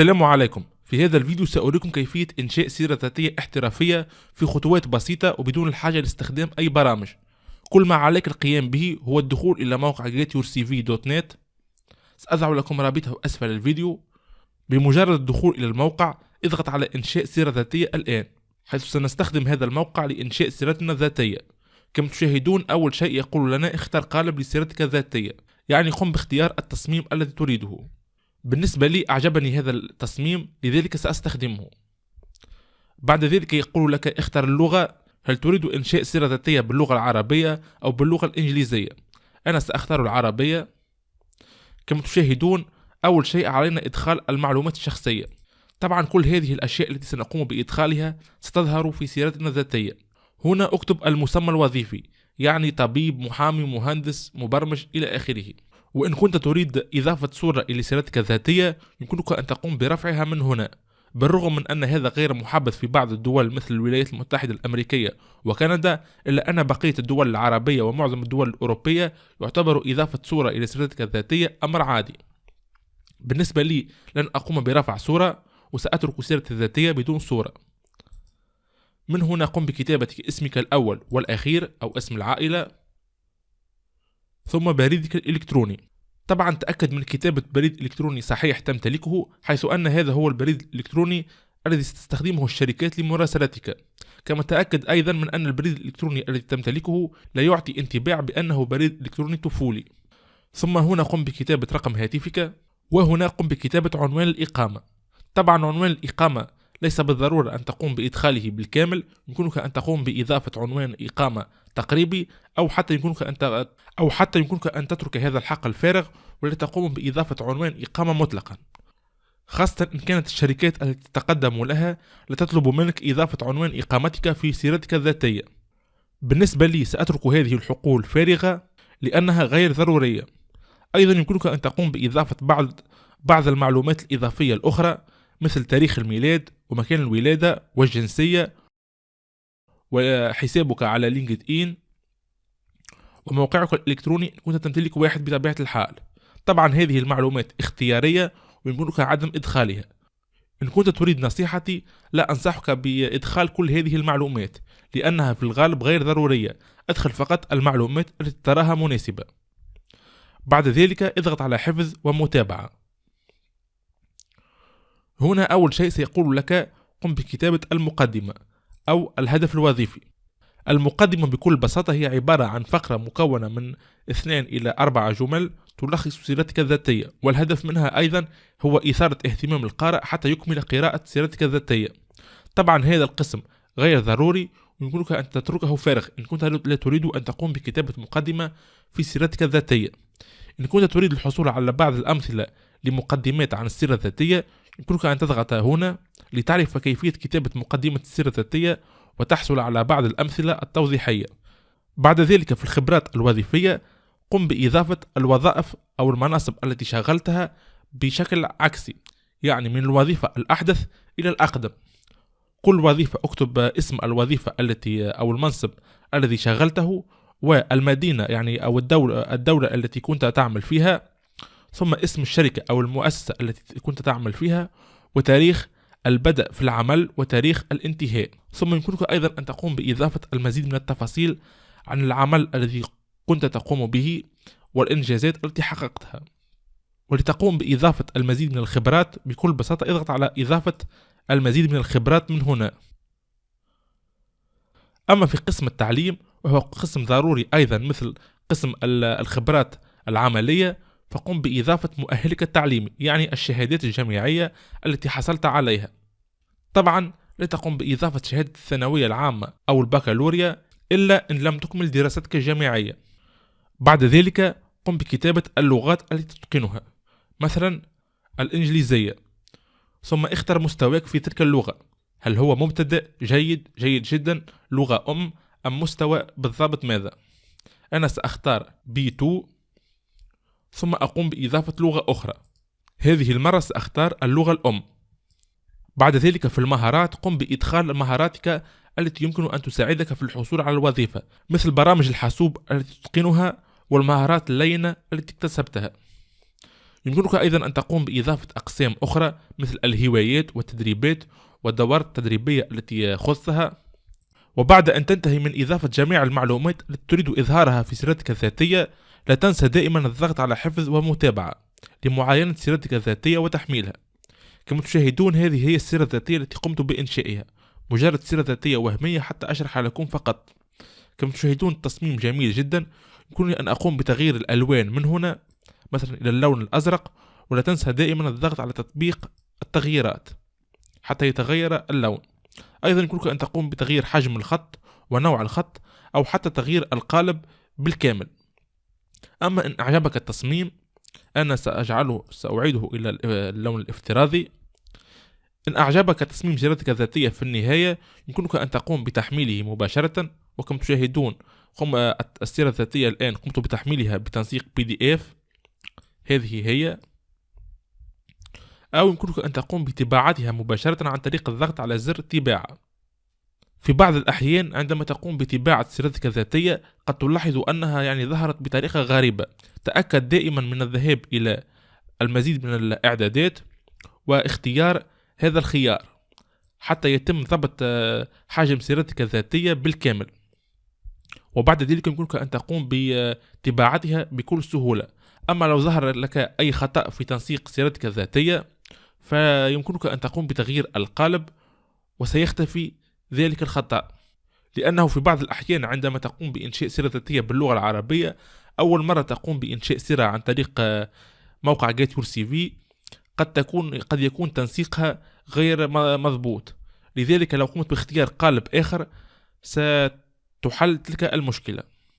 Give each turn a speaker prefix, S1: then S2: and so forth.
S1: السلام عليكم. في هذا الفيديو سأريكم كيفية إنشاء سيرة ذاتية احترافية في خطوات بسيطة وبدون الحاجة لاستخدام أي برامج. كل ما عليك القيام به هو الدخول إلى موقع getyourcv.net سأضع لكم رابطة أسفل الفيديو. بمجرد الدخول إلى الموقع اضغط على إنشاء سيرة ذاتية الآن حيث سنستخدم هذا الموقع لإنشاء سيرتنا الذاتية. كما تشاهدون أول شيء يقول لنا اختر قالب لسيرتك الذاتية يعني قم باختيار التصميم الذي تريده. بالنسبة لي أعجبني هذا التصميم لذلك سأستخدمه. بعد ذلك يقول لك اختر اللغة هل تريد إنشاء سيرة ذاتية باللغة العربية أو باللغة الإنجليزية؟ أنا سأختار العربية. كما تشاهدون أول شيء علينا إدخال المعلومات الشخصية. طبعا كل هذه الأشياء التي سنقوم بإدخالها ستظهر في سيرتنا الذاتية. هنا أكتب المسمى الوظيفي يعني طبيب محامي مهندس مبرمج إلى آخره. وإن كنت تريد إضافة صورة إلى سيرتك الذاتية يمكنك أن تقوم برفعها من هنا. بالرغم من أن هذا غير محبذ في بعض الدول مثل الولايات المتحدة الأمريكية وكندا إلا أن بقية الدول العربية ومعظم الدول الأوروبية يعتبر إضافة صورة إلى سيرتك الذاتية أمر عادي. بالنسبة لي لن أقوم برفع صورة وسأترك سيرتي الذاتية بدون صورة من هنا قم بكتابة اسمك الأول والأخير أو اسم العائلة. ثم بريدك الإلكتروني طبعا تأكد من كتابة بريد إلكتروني صحيح تمتلكه حيث أن هذا هو البريد الإلكتروني الذي ستستخدمه الشركات لمراسلتك. كما تأكد أيضا من أن البريد الإلكتروني الذي تمتلكه لا يعطي انطباع بأنه بريد إلكتروني طفولي. ثم هنا قم بكتابة رقم هاتفك وهنا قم بكتابة عنوان الإقامة. طبعا عنوان الإقامة ليس بالضرورة أن تقوم بإدخاله بالكامل يمكنك أن تقوم بإضافة عنوان إقامة تقريبي أو حتى يمكنك أن أو حتى يمكنك أن تترك هذا الحق الفارغ ولتقوم بإضافة عنوان إقامة مطلقا. خاصة إن كانت الشركات التي تتقدم لها لتطلب منك إضافة عنوان إقامتك في سيرتك الذاتية. بالنسبة لي سأترك هذه الحقول فارغة لأنها غير ضرورية. أيضا يمكنك أن تقوم بإضافة بعض بعض المعلومات الإضافية الأخرى مثل تاريخ الميلاد ومكان الولادة والجنسية وحسابك على لينكد إن وموقعك الإلكتروني كنت تمتلك واحد بطبيعة الحال. طبعا هذه المعلومات اختيارية ويمكنك عدم إدخالها. إن كنت تريد نصيحتي لا أنصحك بإدخال كل هذه المعلومات لأنها في الغالب غير ضرورية. أدخل فقط المعلومات التي تراها مناسبة. بعد ذلك اضغط على حفظ ومتابعة. هنا أول شيء سيقول لك قم بكتابة المقدمة. أو الهدف الوظيفي. المقدمة بكل بساطة هي عبارة عن فقرة مكونة من اثنين إلى أربعة جمل تلخص سيرتك الذاتية والهدف منها أيضا هو إثارة اهتمام القارئ حتى يكمل قراءة سيرتك الذاتية. طبعا هذا القسم غير ضروري ويمكنك أن تتركه فارغ. إن كنت لا تريد أن تقوم بكتابة مقدمة في سيرتك الذاتية. إن كنت تريد الحصول على بعض الأمثلة لمقدمات عن السيرة الذاتية يمكنك أن تضغط هنا لتعرف كيفية كتابة مقدمة السيرة الذاتية وتحصل على بعض الأمثلة التوضيحية. بعد ذلك في الخبرات الوظيفية قم بإضافة الوظائف أو المناصب التي شغلتها بشكل عكسي يعني من الوظيفة الأحدث إلى الأقدم. كل وظيفة اكتب اسم الوظيفة التي أو المنصب الذي شغلته والمدينة يعني أو الدولة, الدولة التي كنت تعمل فيها ثم اسم الشركة أو المؤسسة التي كنت تعمل فيها وتاريخ البدء في العمل وتاريخ الانتهاء. ثم يمكنك أيضا أن تقوم بإضافة المزيد من التفاصيل عن العمل الذي كنت تقوم به والإنجازات التي حققتها. ولتقوم بإضافة المزيد من الخبرات بكل بساطة اضغط على إضافة المزيد من الخبرات من هنا. أما في قسم التعليم وهو قسم ضروري أيضا مثل قسم الخبرات العملية فقم بإضافة مؤهلك التعليمي يعني الشهادات الجامعية التي حصلت عليها. طبعا لا تقوم بإضافة شهادة الثانوية العامة أو البكالوريا إلا إن لم تكمل دراستك الجامعية. بعد ذلك قم بكتابة اللغات التي تتقنها مثلا الإنجليزية. ثم اختر مستواك في تلك اللغة. هل هو مبتدئ جيد جيد جدا لغة أم أم مستوى بالضبط ماذا؟ أنا سأختار B2 ثم أقوم بإضافة لغة أخرى. هذه المرة سأختار اللغة الأم. بعد ذلك في المهارات قم بإدخال مهاراتك التي يمكن أن تساعدك في الحصول على الوظيفة مثل برامج الحاسوب التي تتقنها والمهارات اللينة التي اكتسبتها. يمكنك أيضا أن تقوم بإضافة أقسام أخرى مثل الهوايات والتدريبات والدورات التدريبية التي خصها وبعد أن تنتهي من إضافة جميع المعلومات التي تريد إظهارها في سيرتك الذاتية لا تنسى دائما الضغط على حفظ ومتابعة لمعاينة سيرتك الذاتية وتحميلها. كما تشاهدون هذه هي السيرة الذاتية التي قمت بإنشائها. مجرد سيرة ذاتية وهمية حتى أشرح لكم فقط. كما تشاهدون التصميم جميل جدا. يمكنني أن أقوم بتغيير الألوان من هنا مثلا إلى اللون الأزرق ولا تنسى دائما الضغط على تطبيق التغييرات حتى يتغير اللون. أيضا يمكنك أن تقوم بتغيير حجم الخط ونوع الخط أو حتى تغيير القالب بالكامل. أما إن أعجبك التصميم أنا سأجعله سأعيده إلى اللون الافتراضي. إن أعجبك تصميم سيرتك الذاتية في النهاية يمكنك أن تقوم بتحميله مباشرة وكما تشاهدون قم السيرة الذاتية الآن قمت بتحميلها بتنسيق بي دي اف هذه هي. أو يمكنك أن تقوم بطباعتها مباشرة عن طريق الضغط على زر طباعة في بعض الأحيان عندما تقوم بطباعة سيرتك الذاتية قد تلاحظ أنها يعني ظهرت بطريقة غريبة. تأكد دائما من الذهاب إلى المزيد من الإعدادات واختيار هذا الخيار حتى يتم ضبط آه، حجم سيرتك الذاتية بالكامل. وبعد ذلك يمكنك أن تقوم بطباعتها بكل سهولة. أما لو ظهر لك أي خطأ في تنسيق سيرتك الذاتية فيمكنك أن تقوم بتغيير القالب وسيختفي ذلك الخطأ. لأنه في بعض الأحيان عندما تقوم بإنشاء سيرة ذاتية باللغة العربية أول مرة تقوم بإنشاء سيرة عن طريق آه، موقع جيت يور سي في قد تكون قد يكون تنسيقها غير مضبوط. لذلك لو قمت باختيار قالب آخر ستحل تلك المشكلة.